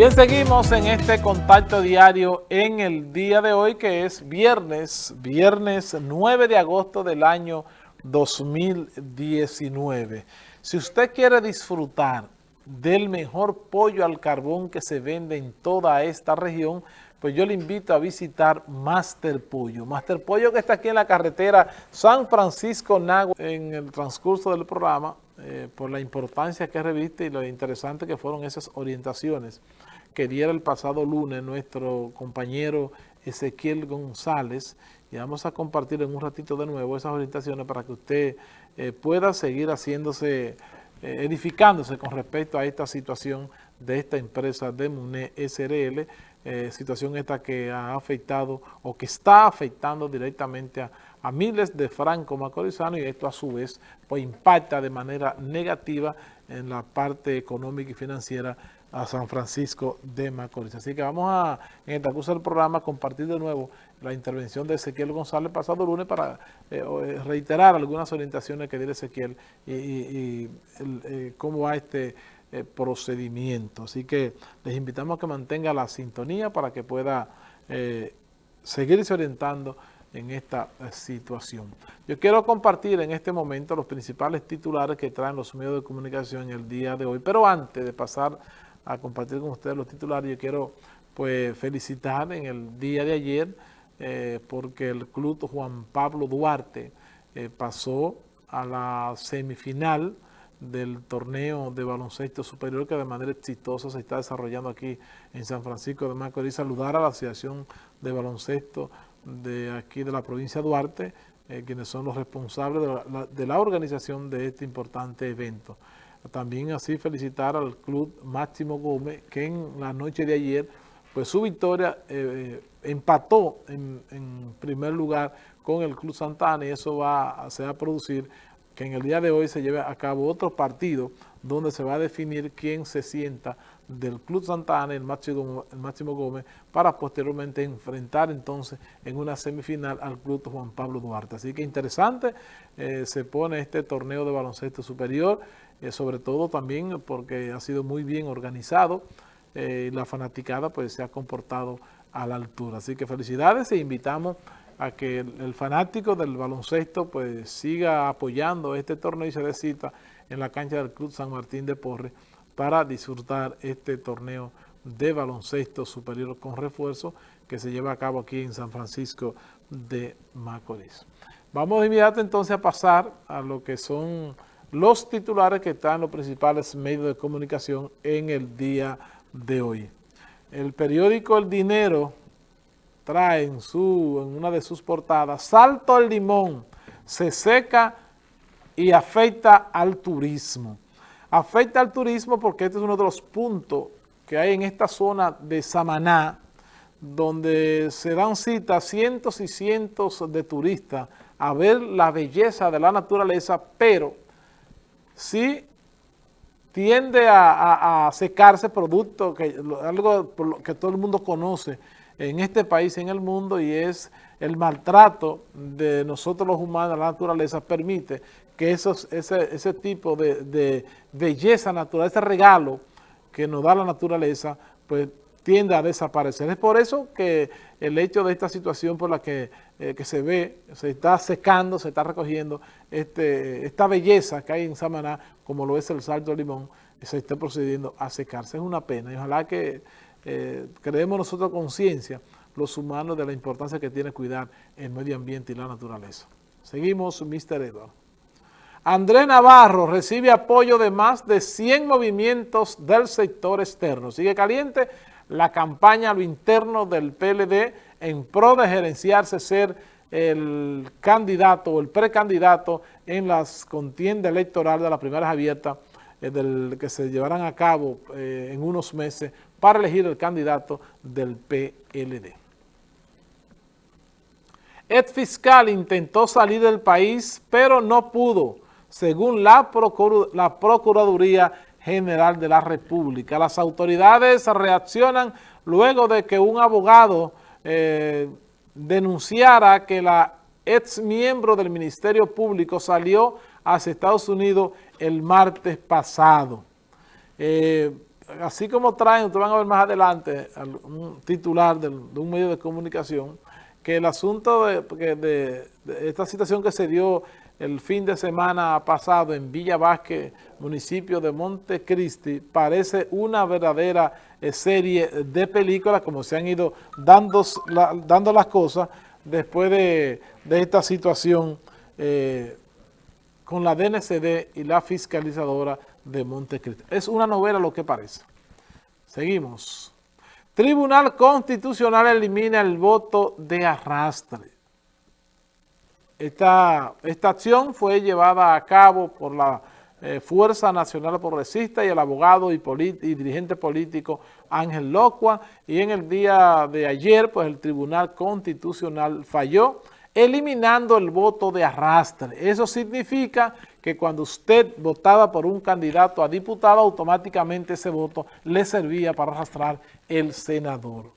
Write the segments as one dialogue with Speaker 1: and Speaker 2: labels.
Speaker 1: Bien, seguimos en este contacto diario en el día de hoy que es viernes, viernes 9 de agosto del año 2019. Si usted quiere disfrutar del mejor pollo al carbón que se vende en toda esta región, pues yo le invito a visitar Master Pollo. Master Pollo que está aquí en la carretera San Francisco-Nagua. En el transcurso del programa, eh, por la importancia que reviste y lo interesante que fueron esas orientaciones que diera el pasado lunes nuestro compañero Ezequiel González. Y vamos a compartir en un ratito de nuevo esas orientaciones para que usted eh, pueda seguir haciéndose, eh, edificándose con respecto a esta situación de esta empresa de MUNE SRL, situación esta que ha afectado o que está afectando directamente a, a miles de francos macorizanos y esto a su vez pues impacta de manera negativa en la parte económica y financiera a San Francisco de Macorís. Así que vamos a, en el curso del programa, compartir de nuevo la intervención de Ezequiel González pasado lunes para eh, eh, reiterar algunas orientaciones que dio Ezequiel y, eh, cómo va este procedimiento. Así que les invitamos a que mantenga la sintonía para que pueda seguirse orientando en esta situación. Yo quiero compartir en este momento los principales titulares que traen los medios de comunicación el día de hoy, pero antes de pasar a compartir con ustedes los titulares. Yo quiero pues felicitar en el día de ayer eh, porque el club Juan Pablo Duarte eh, pasó a la semifinal del torneo de baloncesto superior que de manera exitosa se está desarrollando aquí en San Francisco de Macorís. Saludar a la Asociación de Baloncesto de aquí de la provincia de Duarte, eh, quienes son los responsables de la organización de este importante evento. También así felicitar al club Máximo Gómez, que en la noche de ayer, pues su victoria eh, empató en, primer lugar con el Club Santana y eso va, se va a producir que en el día de hoy se lleve a cabo otro partido donde se va a definir quién se sienta del Club Santana, el Máximo, el Máximo Gómez, para posteriormente enfrentar entonces en una semifinal al Club Juan Pablo Duarte. Así que interesante, eh, se pone este torneo de baloncesto superior, eh, sobre todo también porque ha sido muy bien organizado eh, y la fanaticada pues se ha comportado a la altura. Así que felicidades e invitamos a que el, fanático del baloncesto pues siga apoyando este torneo y se dé cita en la cancha del Club San Martín de Porres para disfrutar este torneo de baloncesto superior con refuerzo que se lleva a cabo aquí en San Francisco de Macorís. Vamos de inmediato entonces a pasar a lo que son los titulares que están en los principales medios de comunicación en el día de hoy. El periódico El Dinero trae en, su, en una de sus portadas, Salto al Limón, se seca y afecta al turismo. Afecta al turismo porque este es uno de los puntos que hay en esta zona de Samaná, donde se dan cita cientos y cientos de turistas a ver la belleza de la naturaleza, pero sí tiende a, secarse producto, que, algo que todo el mundo conoce en este país en el mundo y es el maltrato de nosotros los humanos, la naturaleza, permite que esos, ese, ese tipo de, de belleza natural, ese regalo que nos da la naturaleza, pues tiende a desaparecer. Es por eso que el hecho de esta situación por la que, eh, se ve, se está secando, se está recogiendo este, esta belleza que hay en Samaná, como lo es el Salto de Limón, se está procediendo a secarse. Es una pena y ojalá que eh, creemos nosotros conciencia, los humanos, de la importancia que tiene cuidar el medio ambiente y la naturaleza. Seguimos, Mr. Edward. Andrés Navarro recibe apoyo de más de 100 movimientos del sector externo. Sigue caliente la campaña a lo interno del PLD en pro de gerenciarse ser el candidato o el precandidato en las contiendas electorales de las primeras abiertas eh, del, que se llevarán a cabo eh, en unos meses para elegir el candidato del PLD. Ed fiscal intentó salir del país, pero no pudo, según la, la Procuraduría General de la República. Las autoridades reaccionan luego de que un abogado eh, denunciara que la ex miembro del Ministerio Público salió hacia Estados Unidos el martes pasado. Eh, así como traen, ustedes van a ver más adelante, un titular de, un medio de comunicación, que el asunto de, esta situación que se dio el fin de semana pasado en Villa Vázquez, municipio de Montecristi, parece una verdadera eh, serie de películas, como se han ido dando, dando las cosas después de, esta situación eh, con la DNCD y la fiscalizadora de Montecristi. Es una novela lo que parece. Seguimos. Tribunal Constitucional elimina el voto de arrastre. Esta, esta acción fue llevada a cabo por la eh, Fuerza Nacional Progresista y el abogado y, y, dirigente político Ángel Locua y en el día de ayer pues el Tribunal Constitucional falló eliminando el voto de arrastre. Eso significa que cuando usted votaba por un candidato a diputado, automáticamente ese voto le servía para arrastrar el senador.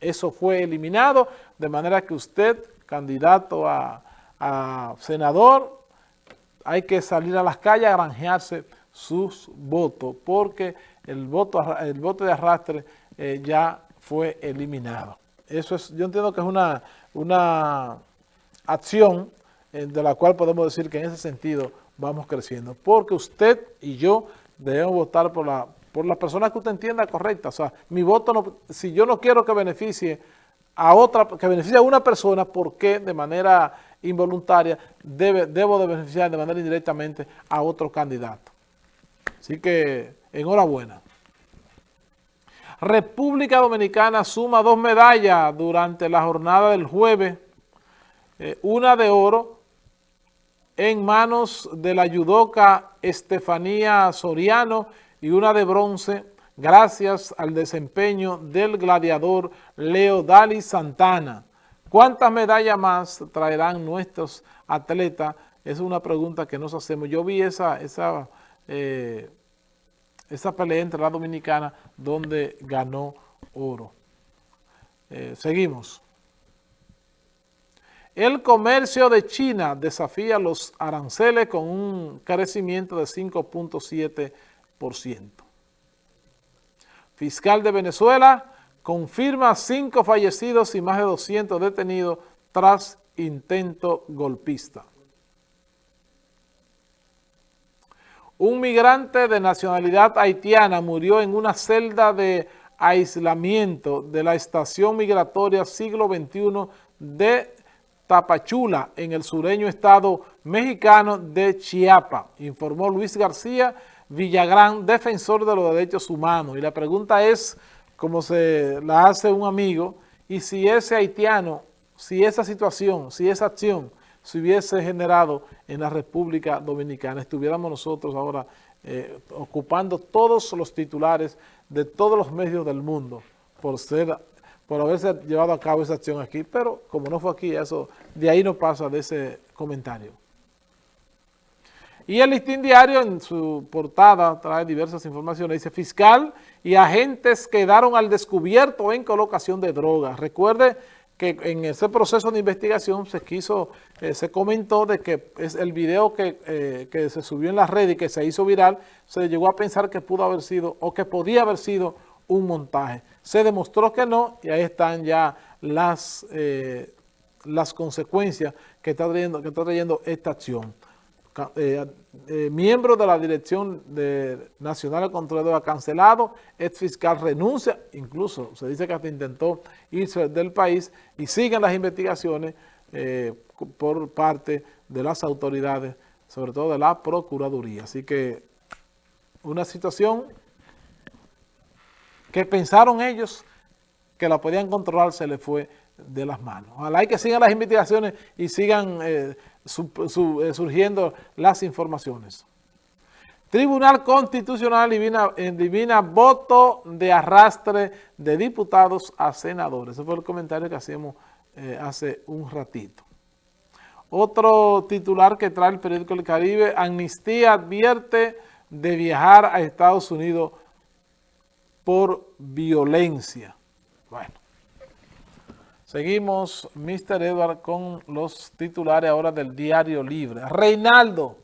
Speaker 1: Eso fue eliminado, de manera que usted, candidato a, senador, hay que salir a las calles a granjearse sus votos, porque el voto, el voto de arrastre eh, ya fue eliminado. Eso es, yo entiendo que es una, una acción eh, de la cual podemos decir que en ese sentido vamos creciendo. Porque usted y yo debemos votar por la por las personas que usted entienda correcta. O sea, mi voto, no, si yo no quiero que beneficie a otra, que beneficie a una persona, ¿por qué de manera involuntaria debe, debo de beneficiar de manera indirectamente a otro candidato? Así que, enhorabuena. República Dominicana suma dos medallas durante la jornada del jueves eh, una de oro en manos de la yudoca Estefanía Soriano y una de bronce gracias al desempeño del gladiador Leo Dali Santana. ¿Cuántas medallas más traerán nuestros atletas? Es una pregunta que nos hacemos. Yo vi esa, esa, eh, esa pelea entre la dominicana donde ganó oro. Eh, seguimos. El comercio de China desafía los aranceles con un crecimiento de 5.7%. Fiscal de Venezuela confirma cinco fallecidos y más de 200 detenidos tras intento golpista. Un migrante de nacionalidad haitiana murió en una celda de aislamiento de la estación migratoria siglo XXI de Tapachula, en el sureño estado mexicano de Chiapa, informó Luis García Villagrán, defensor de los derechos humanos. Y la pregunta es, como se la hace un amigo, y si ese haitiano, si esa situación, si esa acción se hubiese generado en la República Dominicana, estuviéramos nosotros ahora eh, ocupando todos los titulares de todos los medios del mundo por ser por haberse llevado a cabo esa acción aquí, pero como no fue aquí, eso de ahí no pasa de ese comentario. Y el listín diario en su portada trae diversas informaciones. Dice, fiscal y agentes quedaron al descubierto en colocación de drogas. Recuerde que en ese proceso de investigación se quiso, eh, se comentó de que es el video que, eh, que se subió en la red y que se hizo viral, se llegó a pensar que pudo haber sido o que podía haber sido un montaje. Se demostró que no y ahí están ya las, eh, las consecuencias que está, trayendo, que está trayendo esta acción. Eh, eh, miembro de la Dirección Nacional de Control ha cancelado, ex fiscal renuncia, incluso se dice que hasta intentó irse del país y siguen las investigaciones por parte de las autoridades, sobre todo de la Procuraduría. Así que una situación que pensaron ellos que la podían controlar, se les fue de las manos. Ojalá y que sigan las investigaciones y sigan eh, eh, surgiendo las informaciones. Tribunal Constitucional divina, voto de arrastre de diputados a senadores. Ese fue el comentario que hacíamos eh, hace un ratito. Otro titular que trae el periódico El Caribe, Amnistía advierte de viajar a Estados Unidos por violencia. Bueno, seguimos, Mr. Edward, con los titulares ahora del Diario Libre. Reinaldo,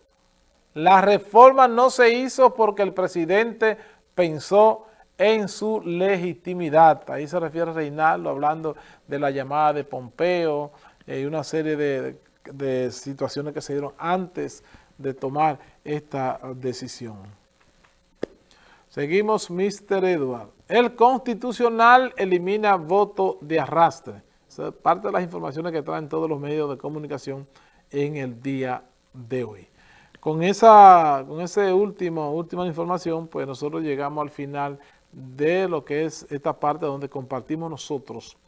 Speaker 1: la reforma no se hizo porque el presidente pensó en su legitimidad. Ahí se refiere Reinaldo hablando de la llamada de Pompeo y una serie de, de situaciones que se dieron antes de tomar esta decisión. Seguimos, Mr. Edward. El Constitucional elimina voto de arrastre. Esa es parte de las informaciones que traen todos los medios de comunicación en el día de hoy. Con esa, con ese último, última información, pues nosotros llegamos al final de lo que es esta parte donde compartimos nosotros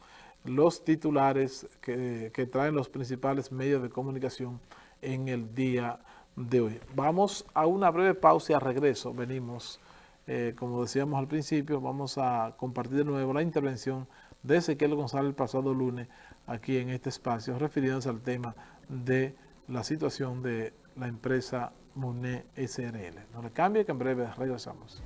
Speaker 1: los titulares que, que traen los principales medios de comunicación en el día de hoy. Vamos a una breve pausa y a regreso venimos, eh, como decíamos al principio, vamos a compartir de nuevo la intervención de Ezequiel González el pasado lunes aquí en este espacio, refiriéndose al tema de la situación de la empresa MUNE SRL. No le cambie que en breve regresamos.